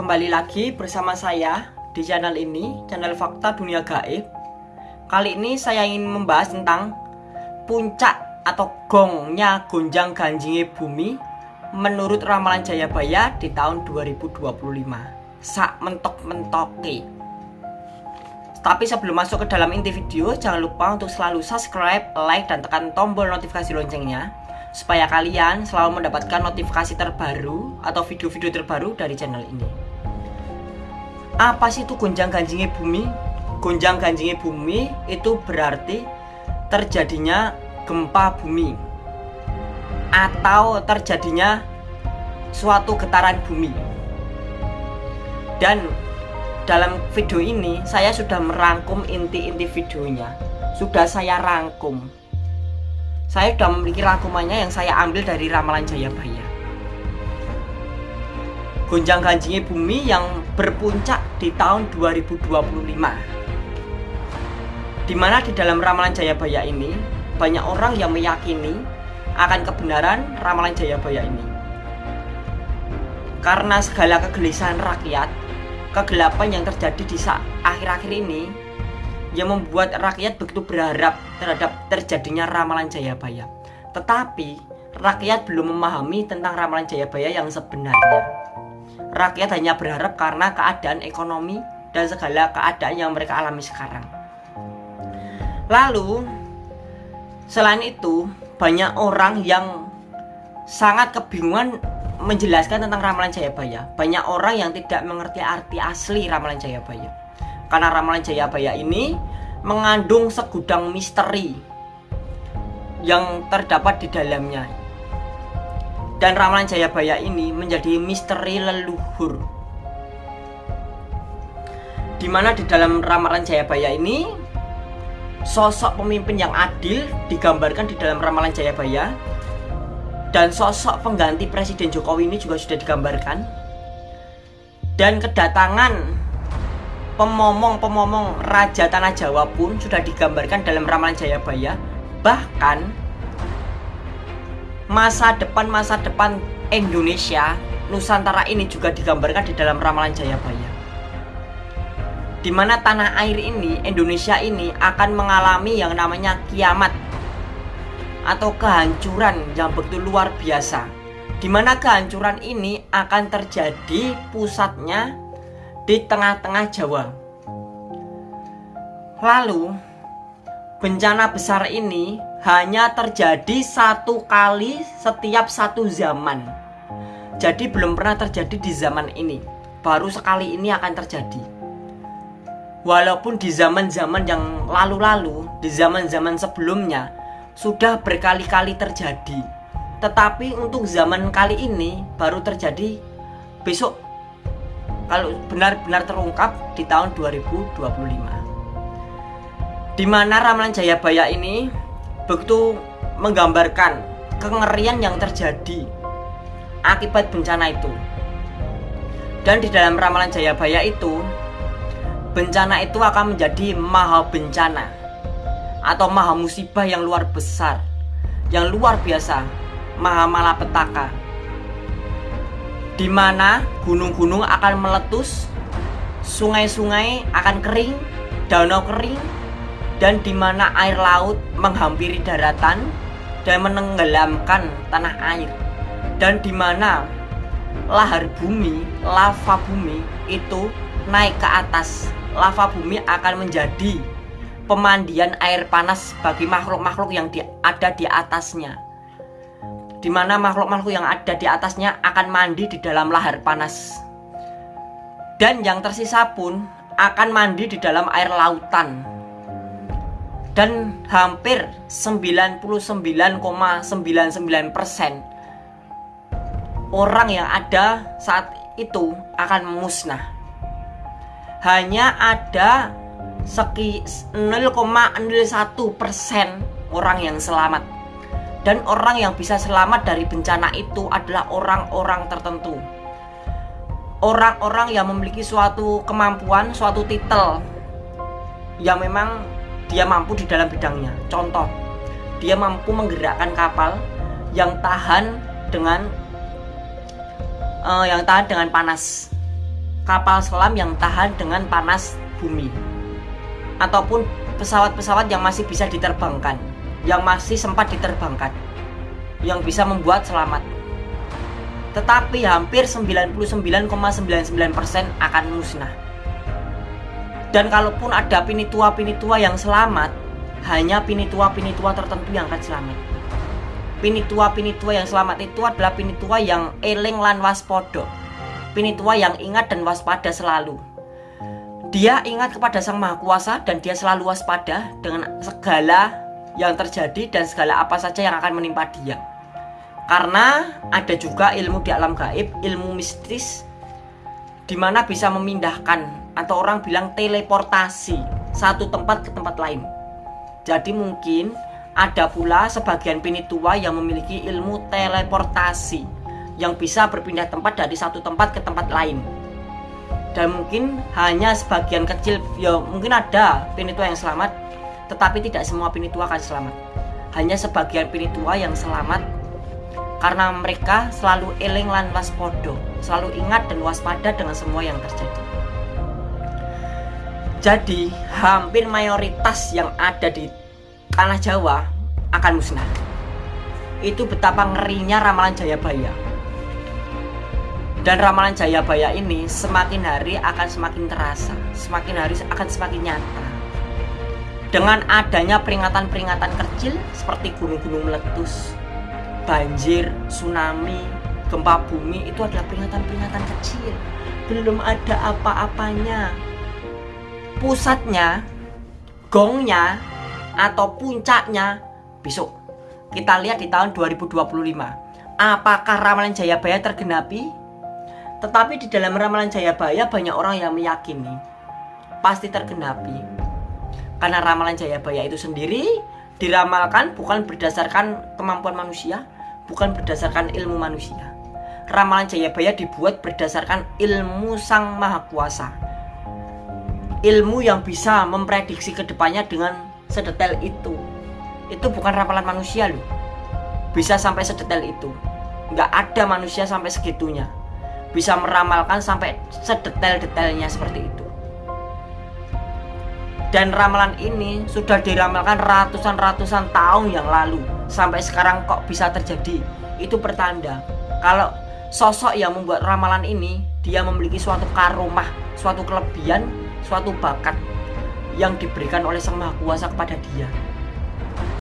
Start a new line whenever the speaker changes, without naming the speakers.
kembali lagi bersama saya di channel ini, channel Fakta Dunia Gaib. Kali ini saya ingin membahas tentang puncak atau gongnya gonjang ganjingnya bumi menurut ramalan Jayabaya di tahun 2025. Sak mentok-mentoke. Tapi sebelum masuk ke dalam inti video, jangan lupa untuk selalu subscribe, like, dan tekan tombol notifikasi loncengnya supaya kalian selalu mendapatkan notifikasi terbaru atau video-video terbaru dari channel ini. Apa sih itu gonjang ganjingnya bumi? Gonjang ganjingnya bumi itu berarti terjadinya gempa bumi atau terjadinya suatu getaran bumi. Dan dalam video ini saya sudah merangkum inti-inti videonya. Sudah saya rangkum. Saya sudah memiliki rangkumannya yang saya ambil dari ramalan Jayabaya. Gonjang ganjingnya bumi yang berpuncak di tahun 2025. Di mana di dalam ramalan Jayabaya ini banyak orang yang meyakini akan kebenaran ramalan Jayabaya ini. Karena segala kegelisahan rakyat, kegelapan yang terjadi di akhir-akhir ini yang membuat rakyat begitu berharap terhadap terjadinya ramalan Jayabaya. Tetapi rakyat belum memahami tentang ramalan Jayabaya yang sebenarnya. Rakyat hanya berharap karena keadaan ekonomi dan segala keadaan yang mereka alami sekarang. Lalu, selain itu, banyak orang yang sangat kebingungan menjelaskan tentang ramalan Jayabaya. Banyak orang yang tidak mengerti arti asli ramalan Jayabaya. Karena ramalan Jayabaya ini mengandung segudang misteri yang terdapat di dalamnya dan ramalan Jayabaya ini menjadi misteri leluhur. Di mana di dalam ramalan Jayabaya ini sosok pemimpin yang adil digambarkan di dalam ramalan Jayabaya. Dan sosok pengganti Presiden Jokowi ini juga sudah digambarkan. Dan kedatangan pemomong-pemomong Raja Tanah Jawa pun sudah digambarkan dalam ramalan Jayabaya. Bahkan masa depan masa depan Indonesia Nusantara ini juga digambarkan di dalam ramalan Jayabaya. Di mana tanah air ini Indonesia ini akan mengalami yang namanya kiamat atau kehancuran yang begitu luar biasa. Di mana kehancuran ini akan terjadi pusatnya di tengah-tengah Jawa. Lalu bencana besar ini hanya terjadi satu kali setiap satu zaman. Jadi belum pernah terjadi di zaman ini. Baru sekali ini akan terjadi. Walaupun di zaman-zaman yang lalu-lalu, di zaman-zaman sebelumnya sudah berkali-kali terjadi. Tetapi untuk zaman kali ini baru terjadi besok kalau benar-benar terungkap di tahun 2025. Di mana ramalan Jayabaya ini begitu menggambarkan kengerian yang terjadi akibat bencana itu. Dan di dalam ramalan Jayabaya itu, bencana itu akan menjadi maha bencana atau maha musibah yang luar besar, yang luar biasa, maha malapetaka. Di mana gunung-gunung akan meletus, sungai-sungai akan kering, danau kering, dan di mana air laut menghampiri daratan dan menenggelamkan tanah air dan di mana lahar bumi, lava bumi itu naik ke atas. Lava bumi akan menjadi pemandian air panas bagi makhluk-makhluk yang di, ada di atasnya. Di mana makhluk-makhluk yang ada di atasnya akan mandi di dalam lahar panas. Dan yang tersisa pun akan mandi di dalam air lautan dan hampir 99,99% orang yang ada saat itu akan musnah. Hanya ada seki 0,01% orang yang selamat. Dan orang yang bisa selamat dari bencana itu adalah orang-orang tertentu. Orang-orang yang memiliki suatu kemampuan, suatu titel yang memang dia mampu di dalam bidangnya. Contoh, dia mampu menggerakkan kapal yang tahan dengan uh, yang tahan dengan panas. kapal selam yang tahan dengan panas bumi ataupun pesawat-pesawat yang masih bisa diterbangkan yang masih sempat diterbangkan yang bisa membuat selamat tetapi hampir 99,99% akan musnah dan kalaupun ada pinitua-pinitua yang selamat hanya pinitua-pinitua tertentu yang akan selamat. Pinitua-pinitua yang selamat itu adalah pinitua yang eling lan waspodo pinitua yang ingat dan waspada selalu. Dia ingat kepada Sang Maha Kuasa dan dia selalu waspada dengan segala yang terjadi dan segala apa saja yang akan menimpa dia. Karena ada juga ilmu di alam gaib, ilmu mistis di mana bisa memindahkan atau orang bilang teleportasi satu tempat ke tempat lain. Jadi mungkin ada pula sebagian pinitua yang memiliki ilmu teleportasi yang bisa berpindah tempat dari satu tempat ke tempat lain. Dan mungkin hanya sebagian kecil ya mungkin ada pinitua yang selamat tetapi tidak semua pinitua akan selamat. Hanya sebagian pinitua yang selamat karena mereka selalu eling lan waspodo selalu ingat dan waspada dengan semua yang terjadi jadi hampir mayoritas yang ada di tanah Jawa akan musnah itu betapa ngerinya ramalan Jayabaya dan ramalan Jayabaya ini semakin hari akan semakin terasa, semakin hari akan semakin nyata. Dengan adanya peringatan-peringatan kecil seperti gunung-gunung meletus, banjir, tsunami, gempa bumi itu adalah peringatan-peringatan kecil. Belum ada apa-apanya. Pusatnya, gongnya, atau puncaknya besok. Kita lihat di tahun 2025. Apakah ramalan Jayabaya tergenapi? Tetapi di dalam ramalan Jayabaya banyak orang yang meyakini pasti tergenapi. Karena ramalan Jayabaya itu sendiri diramalkan bukan berdasarkan kemampuan manusia, bukan berdasarkan ilmu manusia. Ramalan Jayabaya dibuat berdasarkan ilmu Sang Maha Kuasa. Ilmu yang bisa memprediksi ke depannya dengan sedetail itu. Itu bukan ramalan manusia loh. Bisa sampai sedetail itu. Nggak ada manusia sampai segitunya bisa meramalkan sampai sedetail-detailnya seperti itu. Dan ramalan ini sudah diramalkan ratusan-ratusan tahun yang lalu Sampai sekarang kok bisa terjadi Itu pertanda Kalau sosok yang membuat ramalan ini Dia memiliki suatu karomah Suatu kelebihan, suatu bakat Yang diberikan oleh Sang Maha Kuasa kepada dia